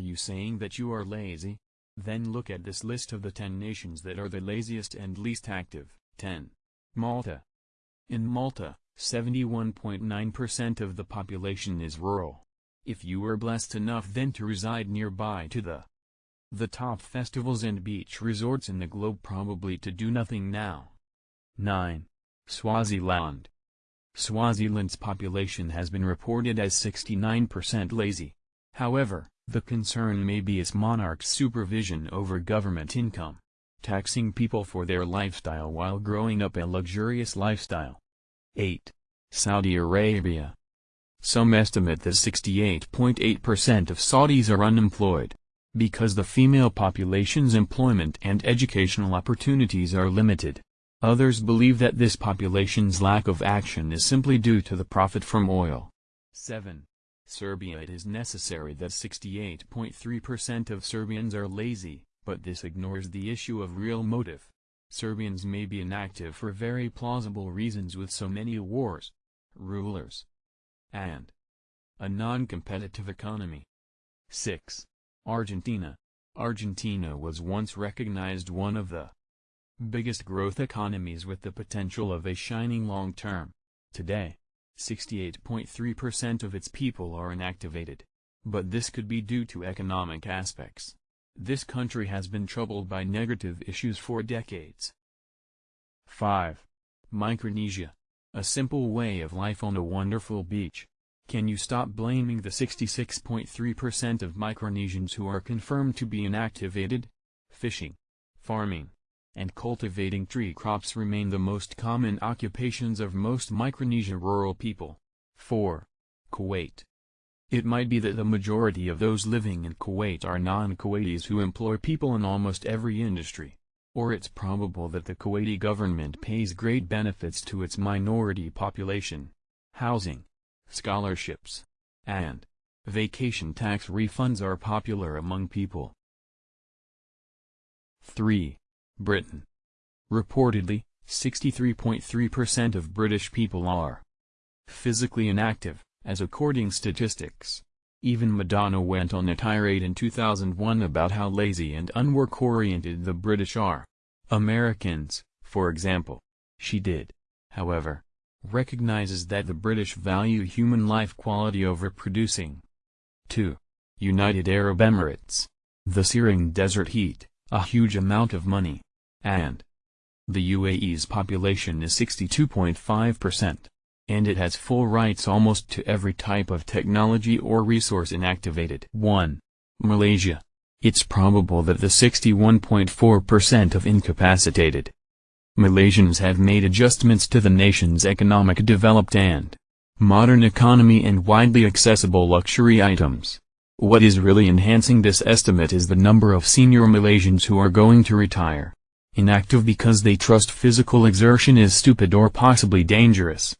Are you saying that you are lazy? Then look at this list of the 10 nations that are the laziest and least active. 10. Malta. In Malta, 71.9% of the population is rural. If you were blessed enough then to reside nearby to the the top festivals and beach resorts in the globe probably to do nothing now. 9. Swaziland. Swaziland's population has been reported as 69% lazy. However, the concern may be its monarch's supervision over government income, taxing people for their lifestyle while growing up a luxurious lifestyle. 8. Saudi Arabia. Some estimate that 68.8% of Saudis are unemployed. Because the female population's employment and educational opportunities are limited. Others believe that this population's lack of action is simply due to the profit from oil. 7. Serbia It is necessary that 68.3% of Serbians are lazy, but this ignores the issue of real motive. Serbians may be inactive for very plausible reasons with so many wars, rulers, and a non-competitive economy. 6. Argentina. Argentina was once recognized one of the biggest growth economies with the potential of a shining long term. Today, 68.3% of its people are inactivated. But this could be due to economic aspects. This country has been troubled by negative issues for decades. 5. Micronesia. A simple way of life on a wonderful beach. Can you stop blaming the 66.3% of Micronesians who are confirmed to be inactivated? Fishing, farming, and cultivating tree crops remain the most common occupations of most Micronesia rural people. 4. Kuwait. It might be that the majority of those living in Kuwait are non-Kuwaitis who employ people in almost every industry. Or it's probable that the Kuwaiti government pays great benefits to its minority population. Housing scholarships, and vacation tax refunds are popular among people. 3. Britain. Reportedly, 63.3% of British people are physically inactive, as according statistics. Even Madonna went on a tirade in 2001 about how lazy and unwork-oriented the British are. Americans, for example. She did, however, recognizes that the British value human life quality over producing. 2. United Arab Emirates. The searing desert heat, a huge amount of money, and the UAE's population is 62.5%, and it has full rights almost to every type of technology or resource inactivated. 1. Malaysia. It's probable that the 61.4% of incapacitated Malaysians have made adjustments to the nation's economic developed and modern economy and widely accessible luxury items. What is really enhancing this estimate is the number of senior Malaysians who are going to retire. Inactive because they trust physical exertion is stupid or possibly dangerous.